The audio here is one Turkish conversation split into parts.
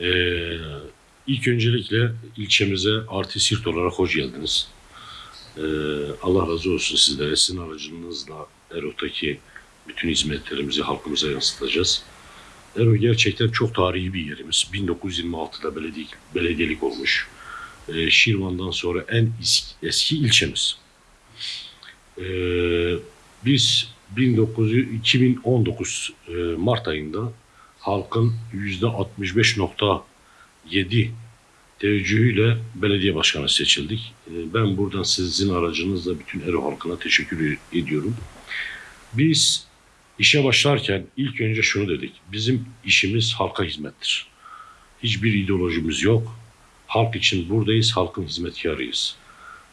Ee, ilk öncelikle ilçemize Arti Sirt olarak hoş geldiniz. Ee, Allah razı olsun sizlere. Sizin aracınızla Ero'daki bütün hizmetlerimizi halkımıza yansıtacağız. Ero gerçekten çok tarihi bir yerimiz. 1926'da belediye, belediyelik olmuş. Ee, Şirvan'dan sonra en is- eski ilçemiz. Ee, biz 1900 2019 e, Mart ayında halkın %65.7 teveccühüyle belediye başkanı seçildik. E, Ben buradan sizin aracınızla bütün Ero halkına teşekkür ediyorum. Biz işe başlarken ilk önce şunu dedik. Bizim işimiz halka hizmettir. Hiçbir ideolojimiz yok. Halk için buradayız, halkın hizmetkarıyız.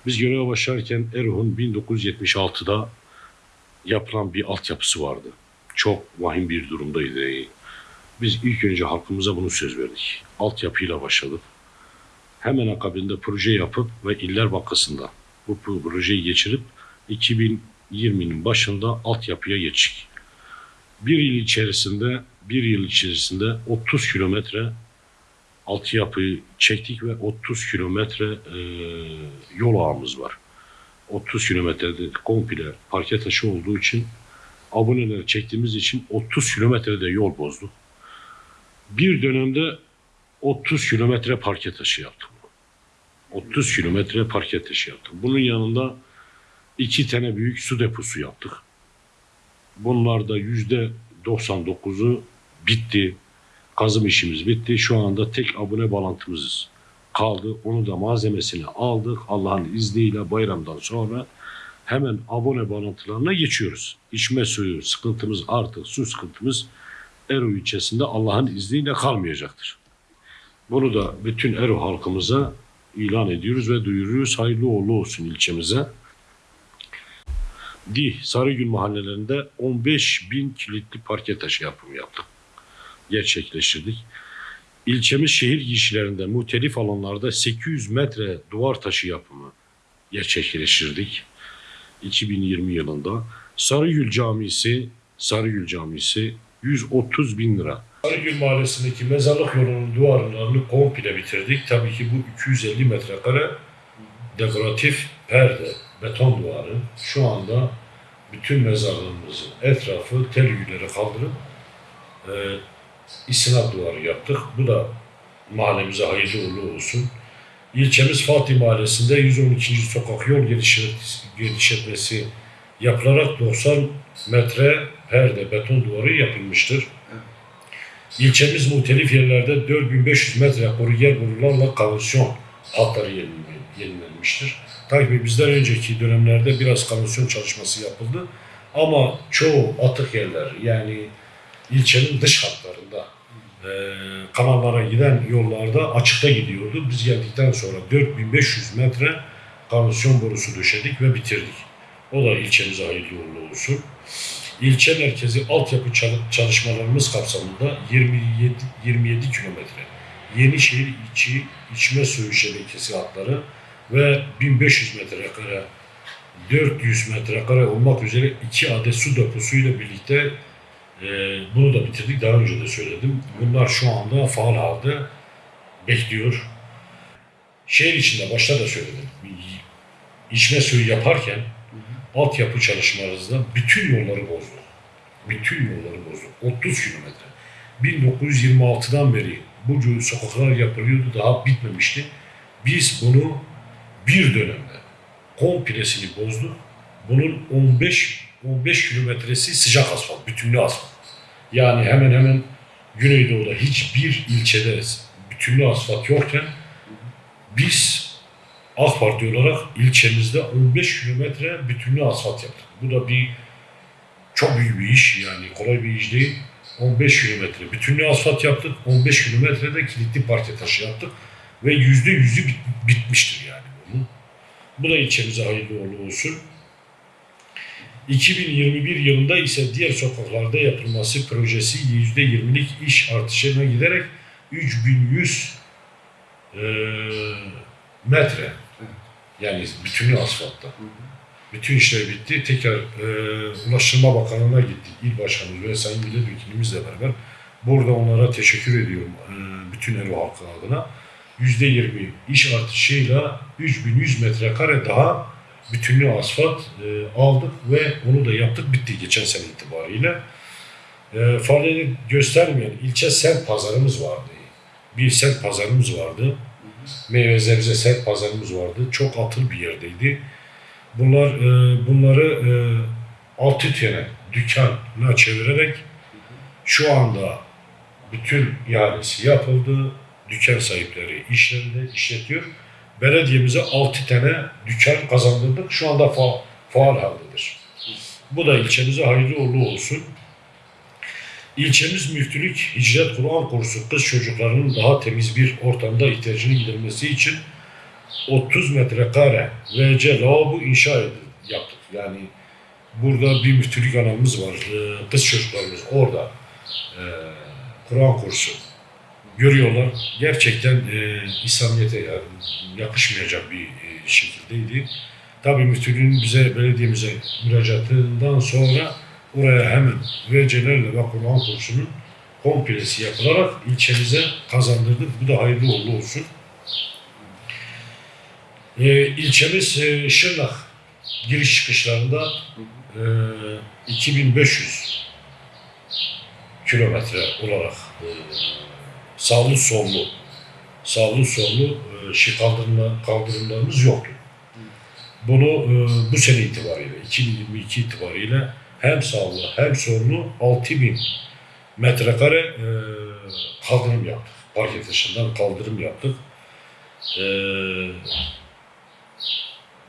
Biz göreve başlarken Ero'nun 1976'da yapılan bir altyapısı vardı. Çok vahim bir durumdaydı. Biz ilk önce halkımıza bunu söz verdik. Altyapıyla başladık. Hemen akabinde proje yapıp ve İller Bankası'nda bu projeyi geçirip 2020'nin başında altyapıya geçtik. Bir yıl içerisinde bir yıl içerisinde 30 kilometre altyapıyı çektik ve 30 kilometre e, yol ağımız var. 30 kilometrede komple parke taşı olduğu için aboneler çektiğimiz için 30 kilometrede yol bozduk. Bir dönemde 30 kilometre parke taşı yaptık. 30 kilometre parke taşı yaptık. Bunun yanında iki tane büyük su deposu yaptık. Bunlar da yüzde 99'u bitti. Kazım işimiz bitti. Şu anda tek abone bağlantımız kaldı. Onu da malzemesini aldık. Allah'ın izniyle bayramdan sonra hemen abone bağlantılarına geçiyoruz. İçme suyu sıkıntımız artık su sıkıntımız Ero ilçesinde Allah'ın izniyle kalmayacaktır. Bunu da bütün Ero halkımıza ilan ediyoruz ve duyuruyoruz. Hayırlı uğurlu olsun ilçemize. Di, Sarıgül mahallelerinde 15 bin kilitli parke taşı yapımı yaptık. Gerçekleştirdik. İlçemiz şehir girişlerinde muhtelif alanlarda 800 metre duvar taşı yapımı gerçekleştirdik. 2020 yılında Sarıgül Camisi Sarıgül Camisi 130 bin lira. Sarıgül Mahallesi'ndeki mezarlık yolunun duvarlarını komple bitirdik. Tabii ki bu 250 metrekare dekoratif perde, beton duvarı. Şu anda bütün mezarlığımızın etrafı tel örgüleri kaldırıp e, istinat duvarı yaptık. Bu da mahallemize hayırlı uğurlu olsun. İlçemiz Fatih Mahallesi'nde 112. sokak yol genişlet- genişletmesi yapılarak 90 metre perde beton duvarı yapılmıştır. İlçemiz muhtelif yerlerde 4500 metre koruyel borularla kanalisyon hatları yenile- yenilenmiştir. Tabii bizden önceki dönemlerde biraz kanalisyon çalışması yapıldı. Ama çoğu atık yerler yani ilçenin dış hatlarında e, kanallara giden yollarda açıkta gidiyordu. Biz geldikten sonra 4500 metre kanalisyon borusu döşedik ve bitirdik. O da ilçemize hayırlı uğurlu olsun. İlçe merkezi altyapı çal- çalışmalarımız kapsamında 27, 27 kilometre Yenişehir içi içme suyu şebekesi hatları ve 1500 metrekare 400 metrekare olmak üzere iki adet su deposuyla birlikte e, bunu da bitirdik. Daha önce de söyledim. Bunlar şu anda faal halde bekliyor. Şehir içinde başta da söyledim. İçme suyu yaparken altyapı çalışmalarımızda bütün yolları bozduk. Bütün yolları bozduk. 30 kilometre. 1926'dan beri bu sokaklar yapılıyordu. Daha bitmemişti. Biz bunu bir dönemde komplesini bozduk. Bunun 15 15 kilometresi sıcak asfalt, bütünlü asfalt. Yani hemen hemen Güneydoğu'da hiçbir ilçede bütünlü asfalt yokken biz AK Parti olarak ilçemizde 15 kilometre bütünlü asfalt yaptık. Bu da bir çok büyük bir iş yani kolay bir iş değil. 15 kilometre bütünlü asfalt yaptık. 15 kilometrede kilitli parke taşı yaptık. Ve yüzde yüzü bit- bitmiştir yani bunun. Bu da ilçemize hayırlı uğurlu olsun. 2021 yılında ise diğer sokaklarda yapılması projesi %20'lik iş artışına giderek 3100 eee metre yani bütünlü asfaltta. Bütün işler bitti. Tekrar eee Ulaştırma Bakanlığı'na gittik. İl Başkanımız ve Sayın Milletvekilimiz de beraber Burada onlara teşekkür ediyorum e, bütün Ero halkı adına. %20 iş artışıyla 3100 metrekare daha bütünlü asfalt e, aldık ve onu da yaptık bitti geçen sene itibariyle. E, faaliyet göstermeyen ilçe semt pazarımız vardı. Bir semt pazarımız vardı. Meyve sebze semt pazarımız vardı. Çok atıl bir yerdeydi. Bunlar e, bunları e, altı tane dükkana çevirerek şu anda bütün ihalesi yapıldı. Dükkan sahipleri işlerinde işletiyor. Belediyemize 6 tane dükkan kazandırdık. Şu anda fa- faal haldedir. Bu da ilçemize hayırlı uğurlu olsun. İlçemiz müftülük hicret Kur'an kursu kız çocuklarının daha temiz bir ortamda ihtiyacını gidermesi için 30 metrekare VC lavabo inşa yaptık. Yani burada bir müftülük anamız var. Ee, Kız çocuklarımız orada e, Kur'an kursu görüyorlar. Gerçekten e, İslamiyet'e yakışmayacak bir e, şekildeydi. Tabii müftülüğün bize, belediyemize müracaatından sonra oraya hemen VC'lerle ve Kur'an kursunun komplesi yapılarak ilçemize kazandırdık. Bu da hayırlı uğurlu olsun. E, ilçemiz e, Şırnak giriş çıkışlarında e, 2500 kilometre olarak e, sağlı sollu sağlı sollu e, şey kaldırımlar, kaldırımlarımız yoktu. Bunu e, bu sene itibariyle 2022 itibariyle hem sağlı hem sollu 6000 metrekare e, kaldırım yaptık. Parke taşından kaldırım yaptık. E,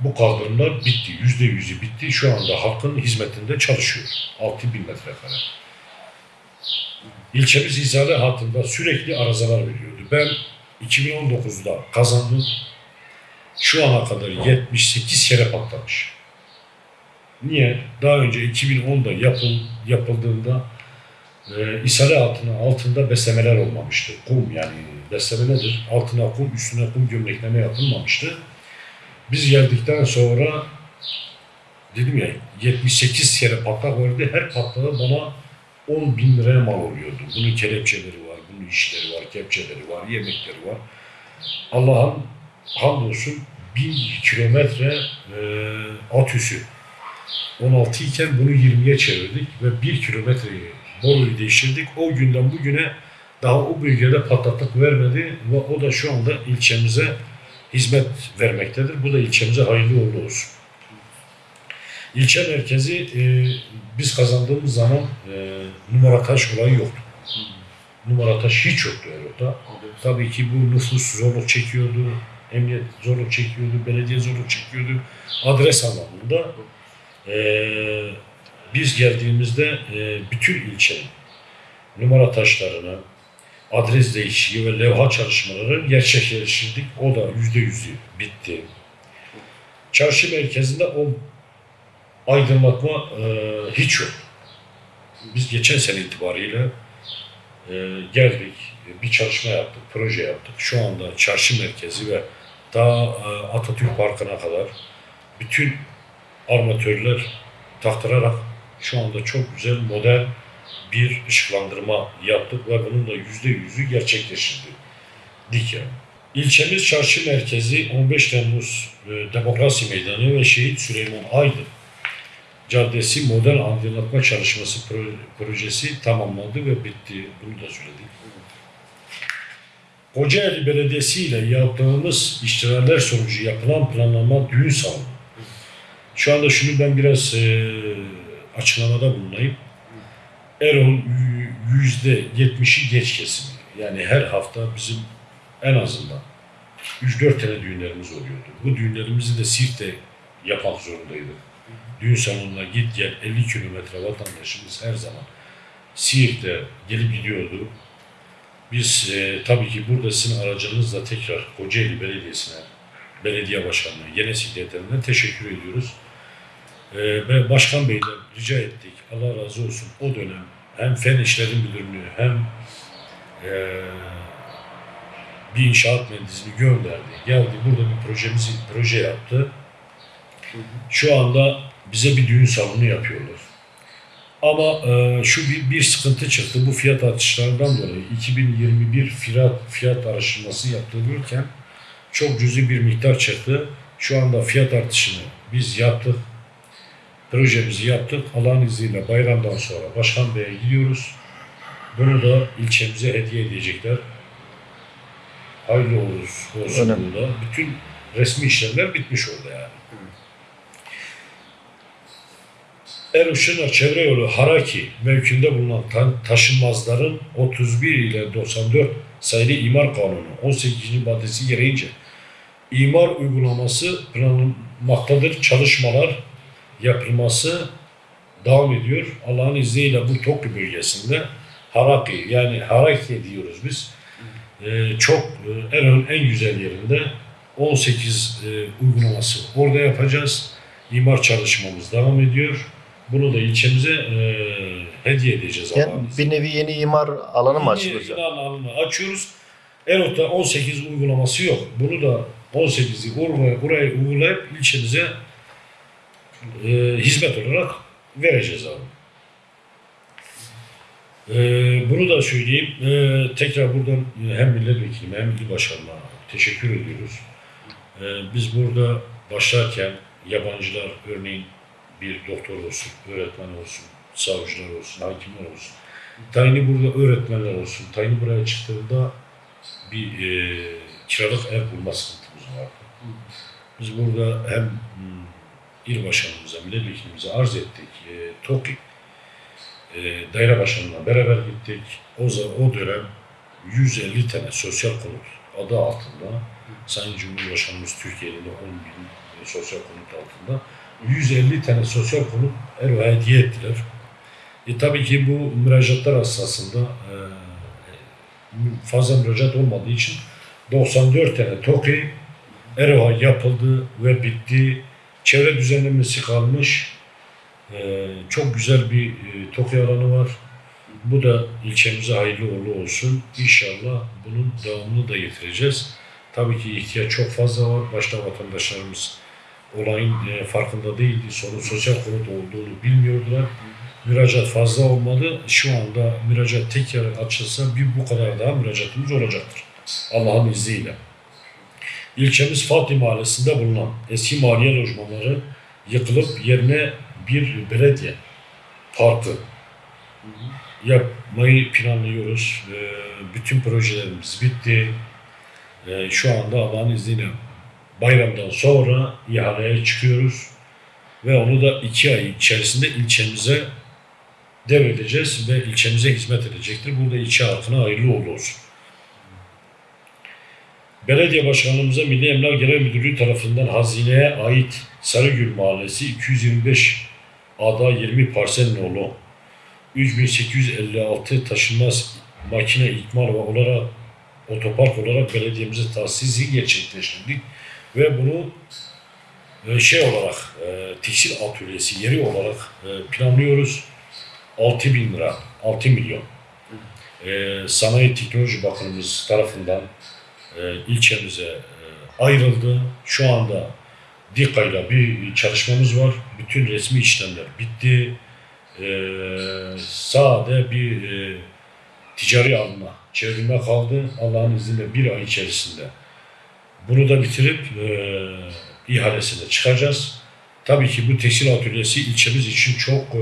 bu kaldırımlar bitti. Yüzde yüzü bitti. Şu anda halkın hizmetinde çalışıyor. 6000 metrekare. İlçemiz izale hattında sürekli arızalar veriyordu. Ben 2019'da kazandım. Şu ana kadar 78 kere patlamış. Niye? Daha önce 2010'da yapıl, yapıldığında e, ishale altına, altında beslemeler olmamıştı. Kum yani besleme nedir? Altına kum, üstüne kum gömlekleme yapılmamıştı. Biz geldikten sonra dedim ya 78 kere patlak vardı. Her patlağı bana 10 bin liraya mal oluyordu. Bunun kelepçeleri var, bunun işleri var, kepçeleri var, yemekleri var. Allah'ın hamdolsun bin kilometre e, at üssü 16 iken bunu 20'ye çevirdik ve 1 kilometreyi boruyu değiştirdik. O günden bugüne daha o bölgede patlaklık vermedi ve o da şu anda ilçemize hizmet vermektedir. Bu da ilçemize hayırlı uğurlu olsun. İlçe merkezi e, biz kazandığımız zaman e, numara taş olayı yoktu. Numara taş hiç yoktu Erot'ta. Tabii ki bu nüfus zorluk çekiyordu, emniyet zorluk çekiyordu, belediye zorluk çekiyordu. Adres anlamında e, biz geldiğimizde e, bütün ilçenin numara taşlarını, adres değişikliği ve levha çalışmaları gerçekleştirdik. O da yüzde yüzü bitti. Çarşı merkezinde o aydınlatma e, hiç yok. Biz geçen sene itibariyle e, geldik, bir çalışma yaptık, proje yaptık. Şu anda çarşı merkezi ve daha e, Atatürk Parkı'na kadar bütün armatörler taktırarak şu anda çok güzel modern bir ışıklandırma yaptık ve bunun da yüzde yüzü gerçekleştirdik. yani. İlçemiz çarşı merkezi 15 Temmuz e, Demokrasi Meydanı ve Şehit Süleyman Aydın Caddesi modern aydınlatma çalışması pro- projesi tamamlandı ve bitti. Bunu da söyledik. Kocaeli Belediyesi ile yaptığımız iştirakler sonucu yapılan planlama düğün salonu. Şu anda şunu ben biraz e, açıklamada bulunayım. Erol yüzde yetmişi geç kesimi. Yani her hafta bizim en azından 3-4 tane düğünlerimiz oluyordu. Bu düğünlerimizi de Sirt'te yapmak zorundaydık. Düğün salonuna git gel 50 kilometre vatandaşımız her zaman Siirt'te gelip gidiyordu. Biz e, tabii ki burada sizin aracınızla tekrar Kocaeli Belediyesi'ne, belediye başkanına, genel sekreterine teşekkür ediyoruz. Ve Başkan Bey'den rica ettik. Allah razı olsun o dönem hem Fen İşleri Müdürlüğü hem e, bir inşaat mühendisini gönderdi. Geldi burada bir projemizi proje yaptı. Şu anda bize bir düğün salonu yapıyorlar. Ama e, şu bir, bir sıkıntı çıktı. Bu fiyat artışlarından dolayı 2021 fiyat, fiyat araştırması yaptırılırken çok cüzi bir miktar çıktı. Şu anda fiyat artışını biz yaptık. Projemizi yaptık. Allah'ın izniyle bayramdan sonra Başkan Bey'e gidiyoruz. Bunu da ilçemize hediye edecekler. Hayırlı olsun, olsun burada. Bütün resmi işlemler bitmiş oldu yani. Eruş'un çevre yolu Haraki mevkinde bulunan ta- taşınmazların 31 ile 94 sayılı imar kanunu 18. maddesi gereğince imar uygulaması planlanmaktadır. Çalışmalar yapılması devam ediyor. Allah'ın izniyle bu Tokyo bölgesinde Haraki yani Haraki diyoruz biz. Ee, çok e, en en güzel yerinde 18 e, uygulaması orada yapacağız. İmar çalışmamız devam ediyor. Bunu da ilçemize e, hediye edeceğiz Yani bir nevi yeni imar alanı mı Yeni açılacak? ilan alanını açıyoruz. Erot'ta 18 uygulaması yok. Bunu da 18'i oraya, buraya uygulayıp ilçemize e, hizmet olarak vereceğiz abi. E, bunu da söyleyeyim. E, tekrar buradan hem milletvekilime hem il başkanına teşekkür ediyoruz. E, biz burada başlarken yabancılar örneğin bir doktor olsun, öğretmen olsun, savcılar olsun, hakimler olsun. Tayini burada öğretmenler olsun. Tayini buraya çıktığında bir e, kiralık ev bulma sıkıntımız vardı. Biz burada hem hmm, il başkanımıza, milletvekilimize arz ettik. E, TOKİ e, daire başkanına beraber gittik. O, o dönem 150 tane sosyal konut adı altında Sayın Cumhurbaşkanımız Türkiye'nin de 10 bin e, sosyal konut altında 150 tane sosyal konut Erva hediye ettiler. E, tabii ki bu müracaatlar esasında e, fazla müracaat olmadığı için 94 tane TOKİ Erva yapıldı ve bitti. Çevre düzenlemesi kalmış. E, çok güzel bir e, TOKİ alanı var. Bu da ilçemize hayırlı uğurlu olsun. İnşallah bunun devamını da getireceğiz. Tabii ki ihtiyaç çok fazla var. Başta vatandaşlarımız olayın e, farkında değildi. Sorun sosyal konut olduğunu bilmiyordular. Müracaat fazla olmadı. Şu anda müracaat tekrar açılsa bir bu kadar daha müracaatımız olacaktır. Allah'ın izniyle. İlçemiz Fatih Mahallesi'nde bulunan eski maliye lojmanları yıkılıp yerine bir belediye parkı yapmayı planlıyoruz. Bütün projelerimiz bitti. Ee, şu anda Allah'ın izniyle bayramdan sonra ihaleye çıkıyoruz. Ve onu da iki ay içerisinde ilçemize devredeceğiz ve ilçemize hizmet edecektir. Burada ilçe halkına hayırlı olsun. Belediye Başkanlığımıza Milli Emlak Genel Müdürlüğü tarafından hazineye ait Sarıgül Mahallesi 225 ada 20 parsel nolu 3856 taşınmaz makine ikmal ve olarak otopark olarak belediyemize tahsisi gerçekleştirdik ve bunu e, şey olarak e, tekstil atölyesi yeri olarak e, planlıyoruz. 6 bin lira, 6 milyon. E, Sanayi Teknoloji Bakanımız tarafından e, ilçemize e, ayrıldı. Şu anda DİKA'yla bir çalışmamız var. Bütün resmi işlemler bitti. E, sade bir e, ticari alma çevrilme kaldı. Allah'ın izniyle bir ay içerisinde bunu da bitirip ihalesine çıkacağız. Tabii ki bu tekstil atölyesi ilçemiz için çok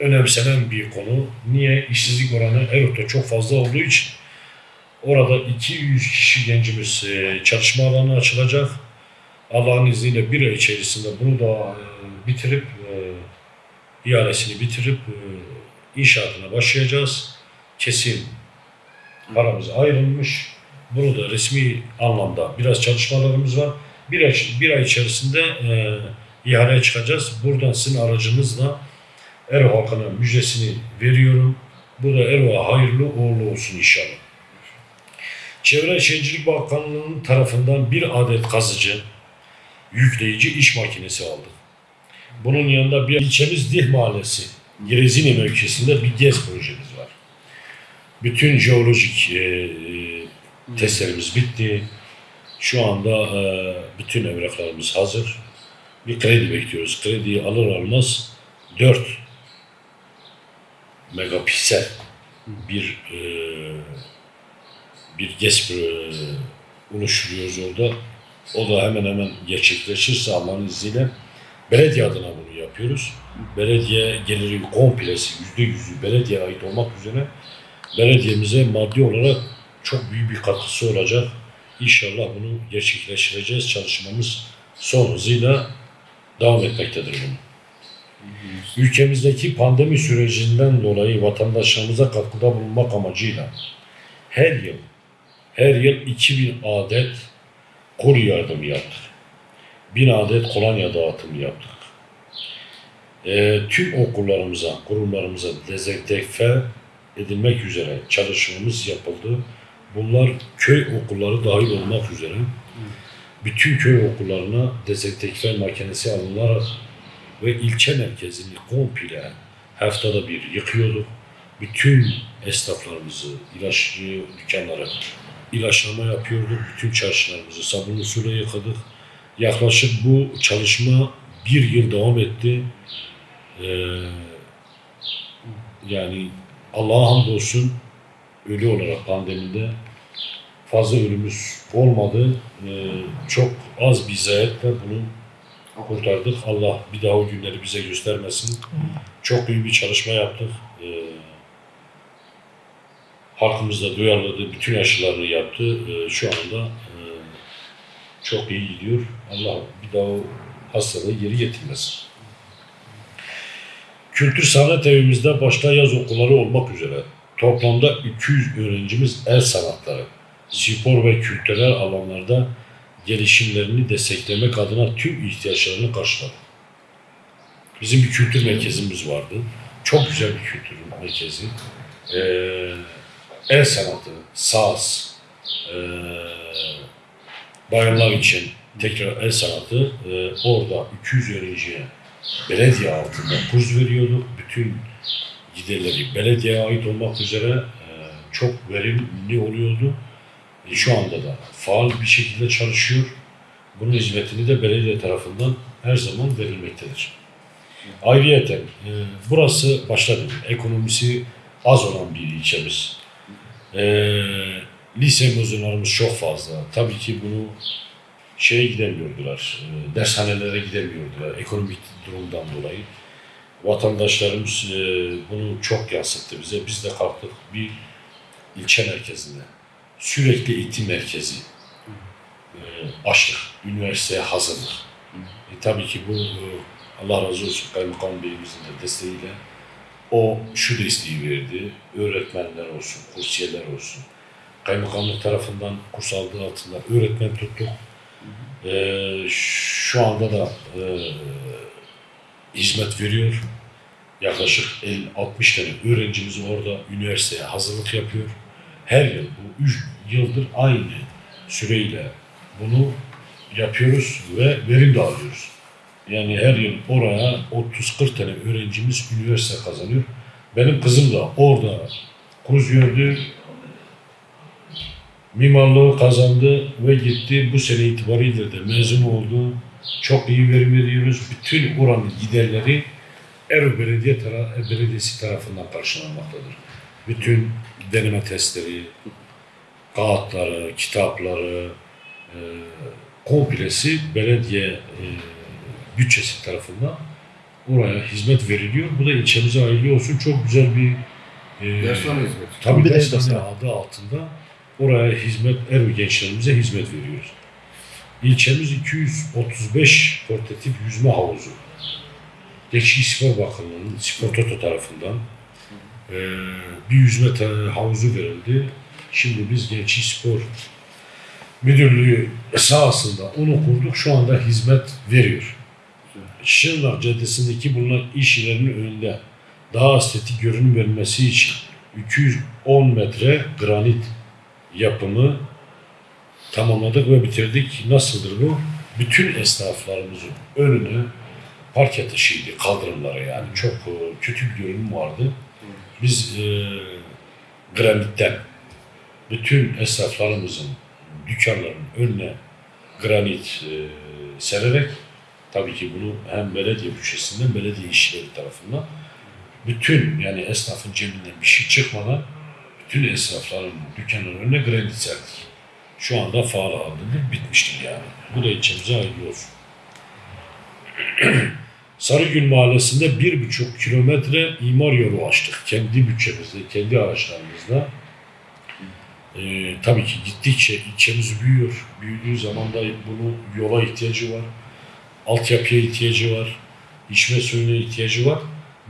önemsenen bir konu. Niye? İşsizlik oranı Erot'ta çok fazla olduğu için orada 200 kişi gencimiz e, çalışma alanı açılacak. Allah'ın izniyle bir ay içerisinde bunu da e, bitirip e, ihalesini bitirip inşaatına başlayacağız. Kesin paramız ayrılmış. Bunu da resmi anlamda biraz çalışmalarımız var. Bir ay, bir ay içerisinde e, ihaleye çıkacağız. Buradan sizin aracınızla Erva halkına müjdesini veriyorum. Bu da Erva hayırlı uğurlu olsun inşallah. Çevre Şehircilik Bakanlığı'nın tarafından bir adet kazıcı, yükleyici iş makinesi aldık. Bunun yanında bir ilçemiz Dih Mahallesi, Gerezini mevkisinde bir GES projemiz var. Bütün jeolojik e, e, testlerimiz bitti. Şu anda e, bütün evraklarımız hazır. Bir kredi bekliyoruz. Krediyi alır almaz 4 megapiksel bir e, bir GES e, oluşturuyoruz orada. O da hemen hemen gerçekleşirse Allah'ın izniyle belediye adına bunu yapıyoruz. Belediye geliri komplesi, yüzde yüzü belediye ait olmak üzere belediyemize maddi olarak çok büyük bir katkısı olacak. İnşallah bunu gerçekleştireceğiz. Çalışmamız son hızıyla devam etmektedir bunun. Ülkemizdeki pandemi sürecinden dolayı vatandaşlarımıza katkıda bulunmak amacıyla her yıl her yıl 2000 adet kol yardımı yaptık. 1000 adet kolonya dağıtımı yaptık. Ee, tüm okullarımıza, kurumlarımıza dezenfekte edilmek üzere çalışmamız yapıldı. Bunlar köy okulları dahil olmak üzere bütün köy okullarına dezenfekte makinesi alınlar ve ilçe merkezini komple haftada bir yıkıyorduk. Bütün esnaflarımızı, ilaççı dükkanları ilaçlama yapıyorduk. Bütün çarşılarımızı sabunlu suyla yıkadık. Yaklaşık bu çalışma bir yıl devam etti. Ee, yani Allah'a hamdolsun ölü olarak pandemide fazla ölümümüz olmadı. Ee, çok az bir zayiatle bunu kurtardık. Allah bir daha o günleri bize göstermesin. Çok büyük bir çalışma yaptık. Ee, halkımız da duyarladı, bütün aşılarını yaptı. Ee, şu anda e, çok iyi gidiyor. Allah bir daha o hastalığı geri getirmesin. Kültür sanat evimizde başta yaz okulları olmak üzere toplamda 200 öğrencimiz el sanatları, spor ve kültürel alanlarda gelişimlerini desteklemek adına tüm ihtiyaçlarını karşıladı. Bizim bir kültür merkezimiz vardı. Çok güzel bir kültür merkezi. Ee, el sanatı, saz, ee, bayanlar için tekrar el sanatı ee, orada 200 öğrenciye belediye altında kurs veriyorduk. Bütün giderleri belediyeye ait olmak üzere ee, çok verimli oluyordu. E, şu anda da faal bir şekilde çalışıyor. Bunun hizmetini de belediye tarafından her zaman verilmektedir. Ayrıyeten e, burası başta dedim, ekonomisi az olan bir ilçemiz. E, lise mezunlarımız çok fazla. Tabii ki bunu şeye gidemiyordular, e, dershanelere gidemiyordular ekonomik durumdan dolayı. Vatandaşlarımız e, bunu çok yansıttı bize. Biz de kalktık bir ilçe merkezinde sürekli eğitim merkezi e, açtık. Üniversiteye hazırlık. E, tabii ki bu e, Allah razı olsun Kaymakam Beyimizin de desteğiyle o şu desteği verdi. Öğretmenler olsun, kursiyerler olsun. Kaymakamlık tarafından kurs aldığı altında öğretmen tuttuk. E, şu anda da e, hizmet veriyor. Yaklaşık 50-60 tane öğrencimiz orada üniversiteye hazırlık yapıyor. Her yıl bu 3 yıldır aynı süreyle bunu yapıyoruz ve verim de alıyoruz. Yani her yıl oraya 30-40 tane öğrencimiz üniversite kazanıyor. Benim kızım da orada kurs gördü, mimarlığı kazandı ve gitti. Bu sene itibariyle de mezun oldu. Çok iyi verim veriyoruz. Bütün oranın giderleri Ero Belediye tara Belediyesi tarafından karşılanmaktadır. Bütün deneme testleri, kağıtları, kitapları, e, komplesi belediye e, bütçesi tarafından oraya hizmet veriliyor. Bu da ilçemize hayırlı olsun. Çok güzel bir e, Dershane hizmeti. Tabii Bir de dershane adı altında oraya hizmet, Erbil gençlerimize hizmet veriyoruz. İlçemiz 235 portatif yüzme havuzu. Gençlik Spor Bakanlığı'nın Spor Toto tarafından eee, bir yüzme havuzu verildi. Şimdi biz Gençlik Spor Müdürlüğü sahasında onu kurduk. Şu anda hizmet veriyor. Şırnak Caddesi'ndeki bulunan iş yerlerinin önünde daha estetik görünüm vermesi için 210 metre granit yapımı tamamladık ve bitirdik. Nasıldır bu? Bütün esnaflarımızın önüne parke taşıydı, kaldırımlara yani. Çok e, kötü bir görünüm vardı. Biz e, granitten bütün esnaflarımızın dükkanların önüne granit e, sererek tabii ki bunu hem belediye bütçesinden belediye işçileri tarafından bütün yani esnafın cebinden bir şey çıkmadan bütün esnafların dükkanların önüne kredi serdik. Şu anda faal haldedir, bitmiştir yani. Bu da ilçemize hayırlı. Sarıgül Mahallesi'nde bir buçuk kilometre imar yolu açtık. Kendi bütçemizle, kendi araçlarımızla. Ee, tabii ki gittikçe ilçemiz büyüyor. Büyüdüğü zaman da bunun yola ihtiyacı var. Altyapıya ihtiyacı var. içme suyuna ihtiyacı var.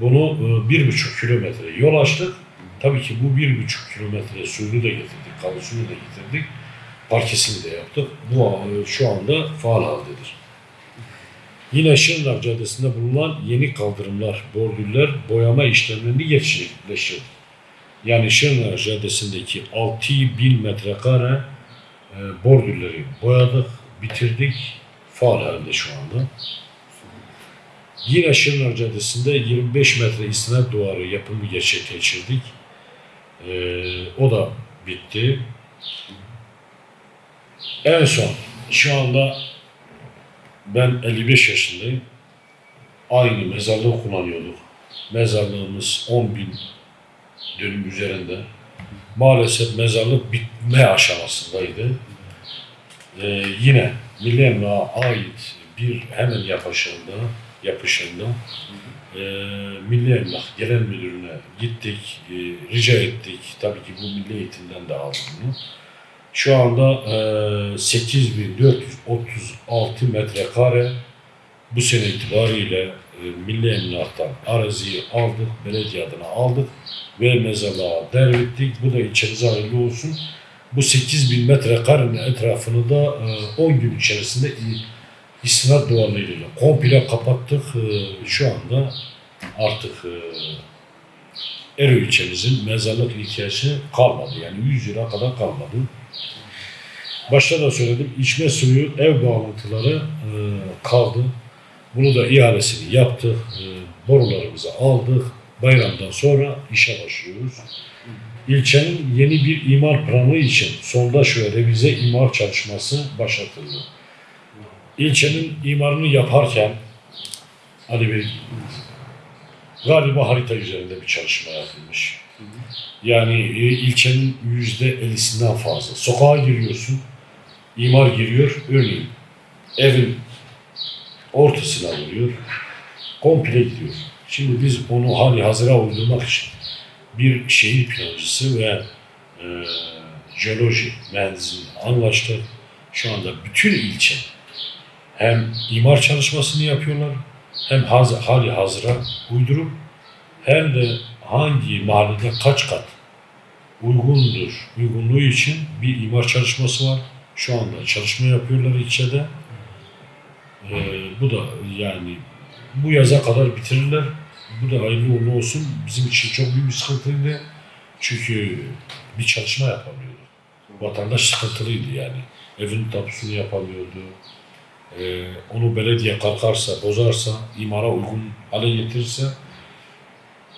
Bunu e, bir buçuk kilometre yol açtık. Tabii ki bu bir buçuk kilometre suyunu da getirdik, kalı suyunu da getirdik. Parkesini de yaptık. Bu e, şu anda faal haldedir. Yine Şırnak Caddesi'nde bulunan yeni kaldırımlar, bordüller, boyama işlemlerini gerçekleştirdik. Yani Şırnak Caddesi'ndeki 6000 metrekare e, bordürleri boyadık, bitirdik. Faal halde şu anda. Yine Şırnak Caddesi'nde 25 metre istinat duvarı yapımı gerçekleştirdik. E, o da bitti. En son şu anda ben 55 yaşındayım. Aynı mezarlığı kullanıyorduk. Mezarlığımız 10 bin dönüm üzerinde. Maalesef mezarlık bitme aşamasındaydı. Ee, yine Emlak'a ait bir hemen yapışında, yapışında e, Milli Emlak Genel Müdürü'ne gittik, e, rica ettik. Tabii ki bu Milli Eğitim'den de aldım bunu. Şu anda e, 8436 metrekare bu sene itibariyle e, Milli Emlak'tan araziyi aldık, belediye adına aldık ve mezarlığa devrettik. Bu da ilçemize hayırlı olsun. Bu 8000 metrekarenin etrafını da e, 10 gün içerisinde istinat duvarlarıyla komple kapattık. E, Şu anda artık e, Ero ilçemizin mezarlık ihtiyacı kalmadı. Yani 100 lira kadar kalmadı. Başta da söyledim, içme suyu ev bağlantıları e, kaldı. Bunu da ihalesini yaptık, e, borularımızı aldık. Bayramdan sonra işe başlıyoruz. İlçenin yeni bir imar planı için sondaj ve revize imar çalışması başlatıldı. İlçenin imarını yaparken Ali Bey galiba harita üzerinde bir çalışma yapılmış. Yani e, ilçenin yüzde ellisinden fazla. Sokağa giriyorsun, imar giriyor, örneğin evin ortasına vuruyor, komple gidiyor. Şimdi biz onu hali hazıra uydurmak için bir şehir plancısı ve e, jeoloji mühendisiyle anlaştık. Şu anda bütün ilçe hem imar çalışmasını yapıyorlar, hem haz, hali hazıra uydurup hem de hangi mahallede kaç kat uygundur, uygunluğu için bir imar çalışması var. Şu anda çalışma yapıyorlar ilçede. Ee, bu da yani bu yaza kadar bitirirler. Bu da hayırlı uğurlu olsun. Bizim için çok büyük bir sıkıntıydı. Çünkü bir çalışma yapamıyordu. Vatandaş sıkıntılıydı yani. Evin tapusunu yapamıyordu. Ee, onu belediye kalkarsa, bozarsa, imara uygun hale getirirse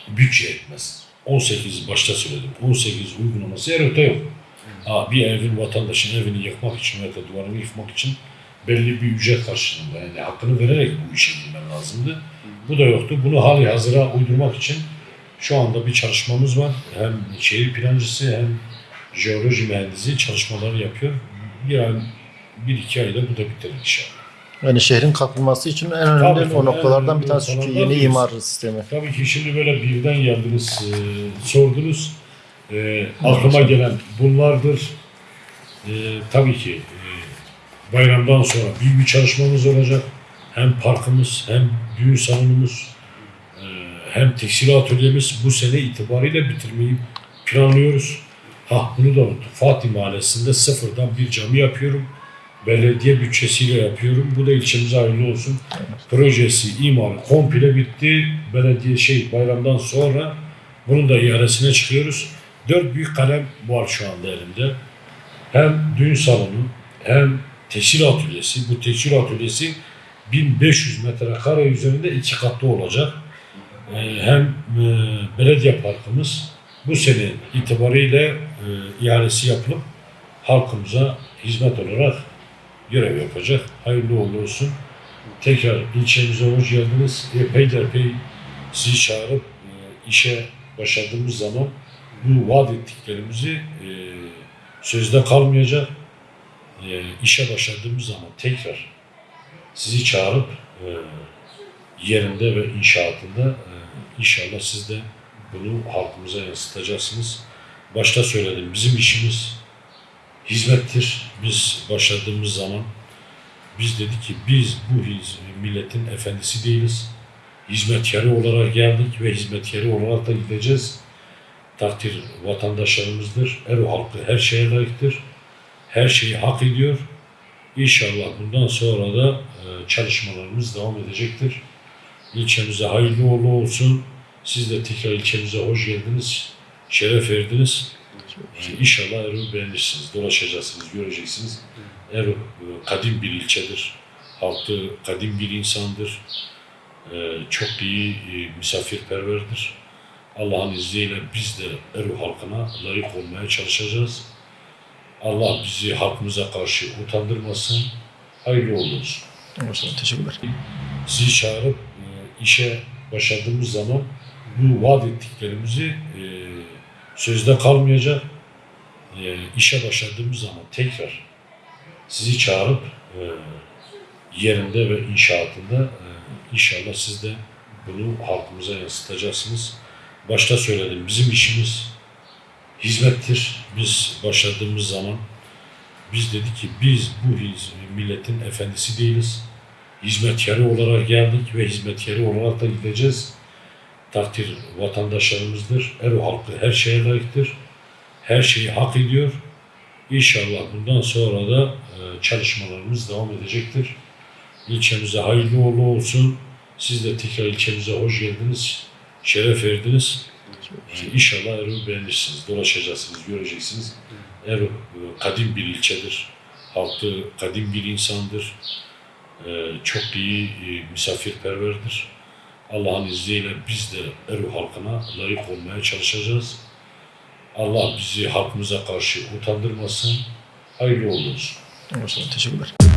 bütçe etmez. 18 başta söyledim. 18 uygulaması her öte yok. Ha, bir evin vatandaşın evini yıkmak için veya duvarını yıkmak için belli bir ücret karşılığında yani hakkını vererek bu işe girmen lazımdı. Bu da yoktu. Bunu hali hazıra uydurmak için şu anda bir çalışmamız var. Hem şehir plancısı hem jeoloji mühendisi çalışmaları yapıyor. Bir ay, bir iki ayda bu da bitirir inşallah. Yani şehrin kalkınması için en önemli tabii, o noktalardan bir tanesi çünkü yeni imar sistemi. Tabii ki şimdi böyle birden geldiniz, e, sordunuz. E, aklıma gelen bunlardır. E, tabii ki e, bayramdan sonra büyük bir çalışmamız olacak. Hem parkımız, hem düğün salonumuz, e, hem tekstil atölyemiz bu sene itibariyle bitirmeyi planlıyoruz. Ha bunu da unuttum. Fatih Mahallesi'nde sıfırdan bir cami yapıyorum. Belediye bütçesiyle yapıyorum. Bu da ilçemize hayırlı olsun projesi, imarı komple bitti. Belediye şey bayramdan sonra bunun da ihalesine çıkıyoruz. Dört büyük kalem var şu anda elimde. Hem düğün salonu hem tekstil atölyesi. Bu tekstil atölyesi 1500 metrekare üzerinde iki katlı olacak. Ee, hem e, belediye parkımız bu sene itibariyle e, ihalesi yapılıp halkımıza hizmet olarak görev yapacak. Hayırlı uğurlu olsun tekrar ilçemize hoş geldiniz. Epey de epey sizi çağırıp e, işe başladığımız zaman bu vaat ettiklerimizi e, sözde kalmayacak. E, işe başladığımız zaman tekrar sizi çağırıp e, yerinde ve inşaatında e, inşallah siz de bunu halkımıza yansıtacaksınız. Başta söyledim bizim işimiz hizmettir. Biz başladığımız zaman biz dedik ki biz bu milletin efendisi değiliz. Hizmetkarı olarak geldik ve hizmetkarı olarak da gideceğiz. Takdir vatandaşlarımızdır. Ero halkı her şeye layıktır. Her şeyi hak ediyor. İnşallah bundan sonra da e, çalışmalarımız devam edecektir. İlçemize hayırlı uğurlu olsun. Siz de tekrar ilçemize hoş geldiniz. Şeref verdiniz. İnşallah Erol beğenirsiniz. Dolaşacaksınız, göreceksiniz. Erol e, kadim bir ilçedir. Halkı kadim bir insandır. Ee, Çok iyi e, misafirperverdir. Allah'ın izniyle biz de Erol halkına layık olmaya çalışacağız. Allah bizi halkımıza karşı utandırmasın. Hayırlı uğurlu olsun Olsun, teşekkürler. sizi çağırıp e, işe başladığımız zaman bu vaat ettiklerimizi e, sözde kalmayacak. E, işe başladığımız zaman tekrar sizi çağırıp e, yerinde ve inşaatında e, inşallah siz de bunu halkımıza yansıtacaksınız. Başta söyledim bizim işimiz hizmettir. Biz başladığımız zaman biz dedik ki biz bu milletin efendisi değiliz hizmetkarı olarak geldik ve hizmetkarı olarak da gideceğiz. Takdir vatandaşlarımızdır. Ero halkı her şeye layıktır. Her şeyi hak ediyor. İnşallah bundan sonra da e, çalışmalarımız devam edecektir. İlçemize hayırlı uğurlu olsun. Siz de tekrar ilçemize hoş geldiniz. Şeref verdiniz. E, İnşallah Erol beğenirsiniz. Dolaşacaksınız, göreceksiniz. Erol kadim bir ilçedir. Halkı kadim bir insandır. Ee, çok iyi e, misafirperverdir. Allah'ın izniyle biz de Erol halkına layık olmaya çalışacağız. Allah bizi halkımıza karşı utandırmasın. Hayırlı olsun. Olsun, teşekkürler.